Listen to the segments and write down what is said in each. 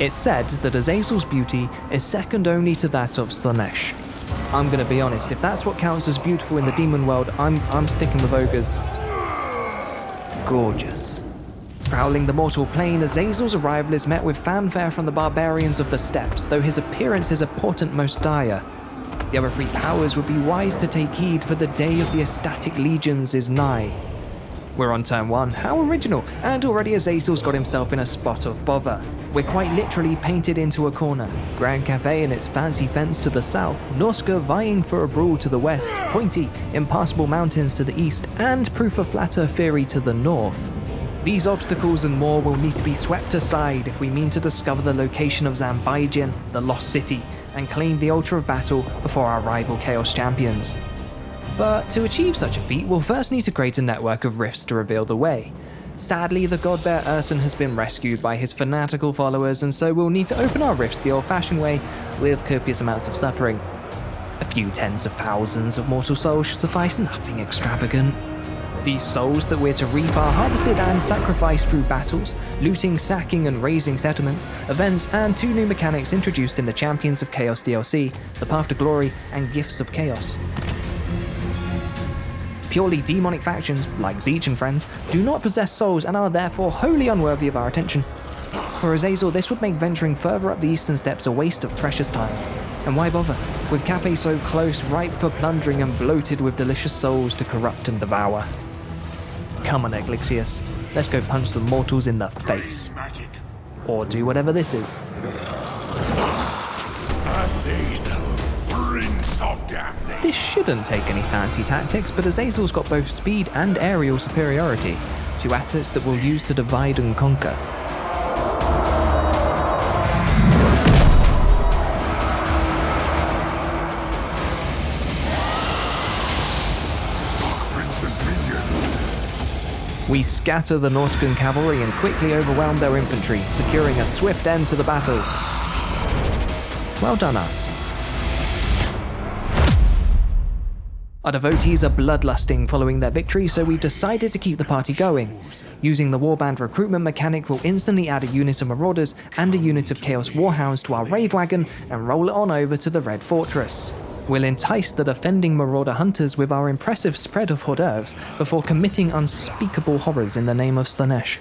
It's said that Azazel's beauty is second only to that of Slaanesh. I'm gonna be honest, if that's what counts as beautiful in the demon world, I'm, I'm sticking with ogres. Gorgeous. Prowling the mortal plane, Azazel's arrival is met with fanfare from the barbarians of the steppes, though his appearance is a portent most dire. The other three powers would be wise to take heed, for the day of the ecstatic legions is nigh. We're on turn one. How original! And already Azazel's got himself in a spot of bother. We're quite literally painted into a corner. Grand Cathay and its fancy fence to the south, Norsca vying for a brawl to the west, pointy, impassable mountains to the east, and proof of flatter theory to the north. These obstacles and more will need to be swept aside if we mean to discover the location of Zanbaijin, the Lost City, and claim the Altar of Battle before our rival Chaos Champions. But to achieve such a feat, we'll first need to create a network of rifts to reveal the way. Sadly, the god bear Urson has been rescued by his fanatical followers, and so we'll need to open our rifts the old-fashioned way, with copious amounts of suffering. A few tens of thousands of mortal souls should suffice, nothing extravagant. These souls that we're to reap are harvested and sacrificed through battles, looting, sacking, and razing settlements, events, and two new mechanics introduced in the Champions of Chaos DLC, the Path to Glory and Gifts of Chaos. Purely demonic factions, like Tzeentch and friends, do not possess souls and are therefore wholly unworthy of our attention. For Azazel, this would make venturing further up the eastern steppes a waste of precious time. And why bother? With Cathay so close, ripe for plundering and bloated with delicious souls to corrupt and devour. Come on, Eglixius. Let's go punch some mortals in the face. Or do whatever this is. Azazel. This shouldn't take any fancy tactics, but Azazel's got both speed and aerial superiority, two assets that we'll use to divide and conquer. We scatter the Norscan cavalry and quickly overwhelm their infantry, securing a swift end to the battle. Well done, us. Our devotees are bloodlusting following their victory, so we've decided to keep the party going. Using the Warband recruitment mechanic, we'll instantly add a unit of Marauders and a unit of Chaos Warhounds to our Rave Wagon and roll it on over to the Red Fortress. We'll entice the defending Marauder hunters with our impressive spread of hors d'oeuvres before committing unspeakable horrors in the name of Slaanesh.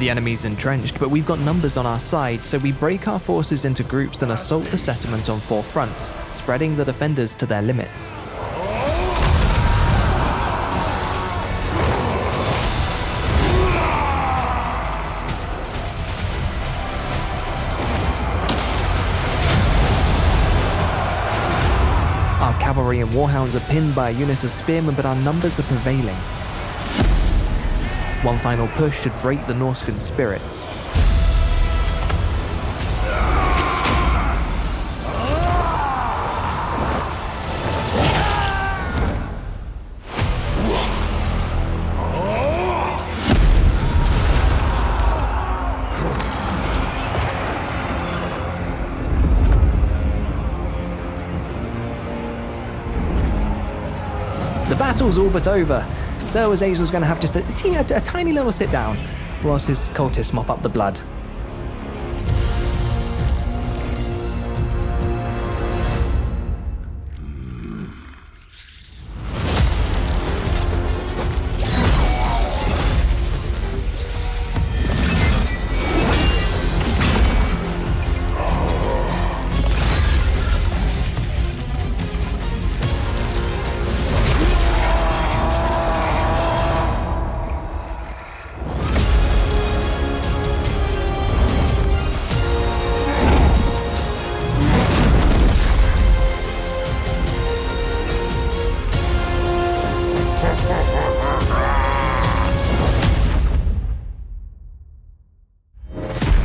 The enemy's entrenched, but we've got numbers on our side, so we break our forces into groups and assault the settlement on four fronts, spreading the defenders to their limits. Our cavalry and warhounds are pinned by a unit of spearmen, but our numbers are prevailing. One final push should break the Norscan spirits. The battle's all but over, so Azazel's going to have just a, a, a tiny little sit down whilst his cultists mop up the blood.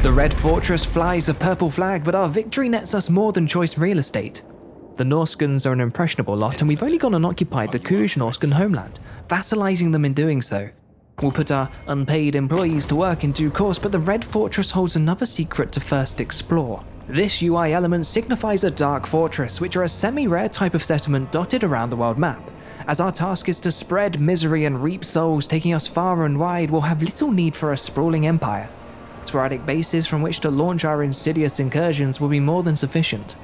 The Red Fortress flies a purple flag, but our victory nets us more than choice real estate. The Norscans are an impressionable lot, and we've only gone and occupied the Kuj Norscan homeland, vassalizing them in doing so. We'll put our unpaid employees to work in due course, but the Red Fortress holds another secret to first explore. This UI element signifies a Dark Fortress, which are a semi-rare type of settlement dotted around the world map. As our task is to spread misery and reap souls, taking us far and wide, we'll have little need for a sprawling empire. Sporadic bases from which to launch our insidious incursions will be more than sufficient.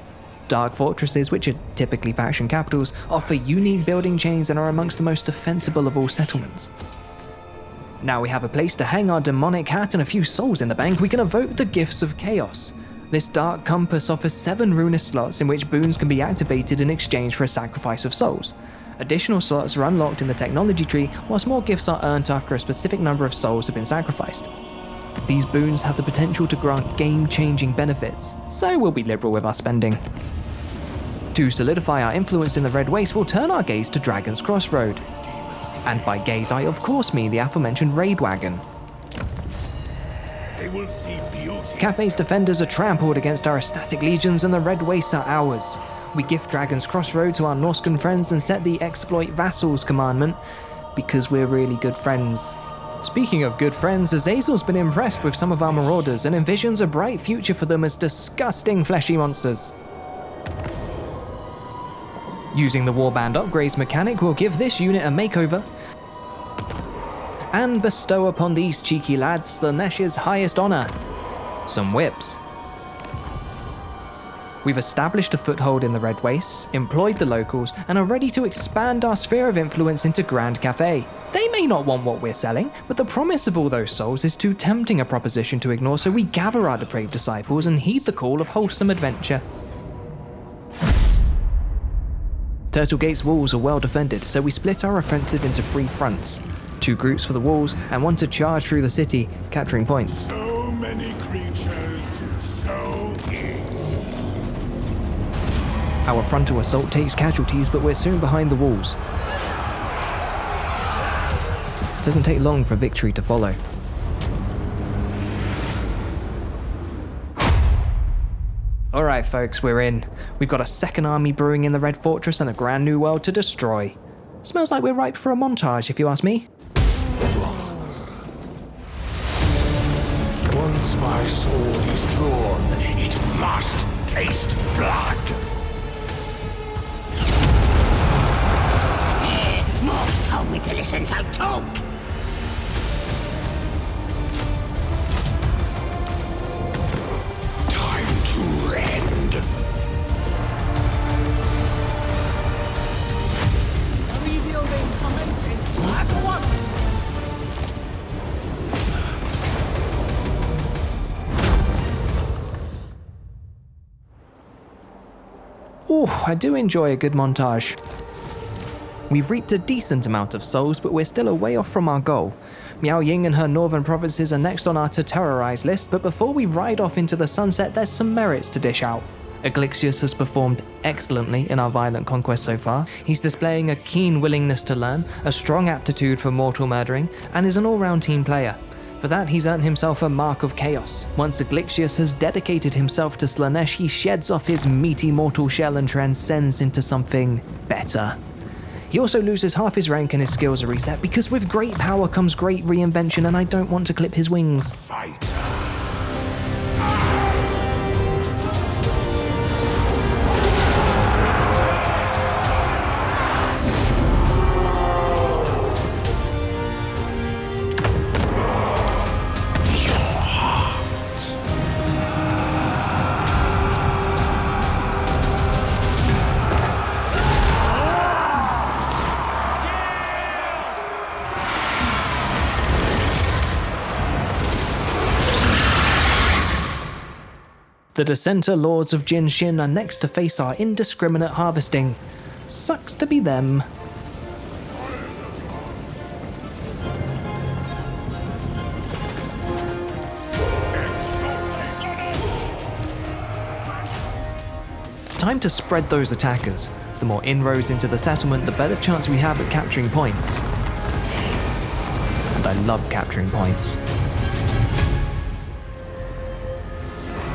Dark fortresses, which are typically faction capitals, offer unique building chains and are amongst the most defensible of all settlements. Now we have a place to hang our demonic hat and a few souls in the bank, we can evoke the gifts of chaos. This dark compass offers seven ruinous slots in which boons can be activated in exchange for a sacrifice of souls. Additional slots are unlocked in the technology tree, whilst more gifts are earned after a specific number of souls have been sacrificed. These boons have the potential to grant game-changing benefits, so we'll be liberal with our spending. To solidify our influence in the Red Waste, we'll turn our gaze to Dragon's Crossroad. And by gaze, I of course mean the aforementioned raid wagon. They will see beauty. Cathay's defenders are trampled against our ecstatic legions and the Red Waste are ours. We gift Dragon's Crossroad to our Norscan friends and set the exploit vassals commandment because we're really good friends. Speaking of good friends, Azazel's been impressed with some of our marauders and envisions a bright future for them as disgusting fleshy monsters. Using the Warband upgrades mechanic will give this unit a makeover and bestow upon these cheeky lads Slaanesh's highest honour, some whips. We've established a foothold in the Red Wastes, employed the locals, and are ready to expand our sphere of influence into Grand Cathay. They may not want what we're selling, but the promise of all those souls is too tempting a proposition to ignore, so we gather our depraved disciples and heed the call of wholesome adventure. Turtle Gate's walls are well defended, so we split our offensive into three fronts. Two groups for the walls, and one to charge through the city, capturing points. So many creatures, so. Our frontal assault takes casualties, but we're soon behind the walls. It Doesn't take long for victory to follow. Alright folks, we're in. We've got a second army brewing in the Red Fortress and a grand new world to destroy. Smells like we're ripe for a montage, if you ask me. Once my sword is drawn, it must taste blood. Morse told me to listen, so talk! Time to end. Rebuilding commencing at once! Ooh, I do enjoy a good montage. We've reaped a decent amount of souls, but we're still a way off from our goal. Miao Ying and her northern provinces are next on our to terrorize list, but before we ride off into the sunset, there's some merits to dish out. Aglixius has performed excellently in our violent conquest so far. He's displaying a keen willingness to learn, a strong aptitude for mortal murdering, and is an all-round team player. For that, he's earned himself a Mark of Chaos. Once Aglixius has dedicated himself to Slaanesh, he sheds off his meaty mortal shell and transcends into something better. He also loses half his rank and his skills are reset because with great power comes great reinvention and I don't want to clip his wings. Fight. The Dissenter Lords of Jinshen are next to face our indiscriminate harvesting. Sucks to be them. Time to spread those attackers. The more inroads into the settlement, the better chance we have at capturing points. And I love capturing points.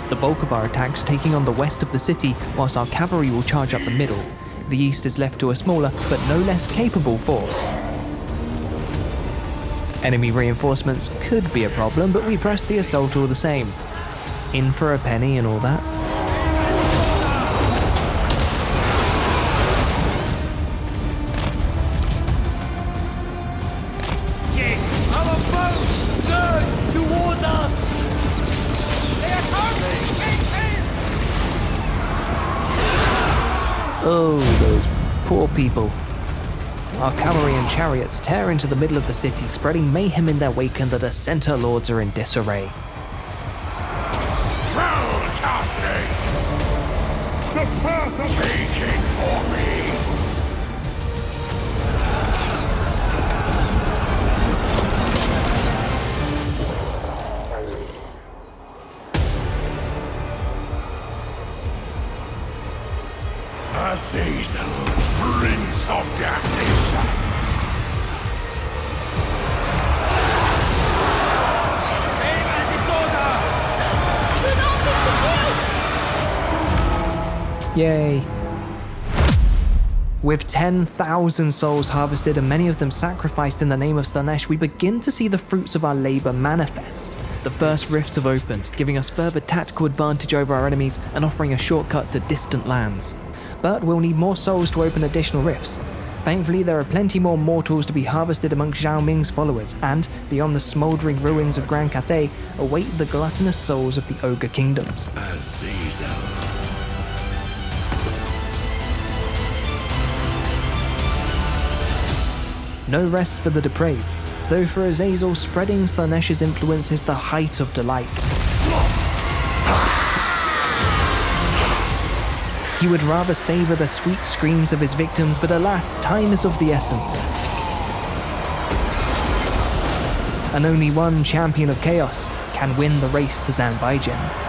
The bulk of our attacks taking on the west of the city, whilst our cavalry will charge up the middle. The east is left to a smaller, but no less capable force. Enemy reinforcements could be a problem, but we press the assault all the same. In for a penny and all that. Oh, those poor people. Our cavalry and chariots tear into the middle of the city, spreading mayhem in their wake, and the Dissenter lords are in disarray. Spell casting! The path of taking for me! Azazel, Prince of Damnation! Save and disorder! Do not miss the kills! Yay. With 10,000 souls harvested and many of them sacrificed in the name of Slaanesh, we begin to see the fruits of our labor manifest. The first rifts have opened, giving us further tactical advantage over our enemies and offering a shortcut to distant lands. But we'll need more souls to open additional rifts. Thankfully, there are plenty more mortals to be harvested amongst Zhao Ming's followers, and, beyond the smouldering ruins of Grand Cathay, await the gluttonous souls of the Ogre Kingdoms. Azazel. No rest for the depraved, though for Azazel, spreading Slaanesh's influence is the height of delight. He would rather savor the sweet screams of his victims, but alas, time is of the essence. And only one champion of chaos can win the race to Zanbaijin.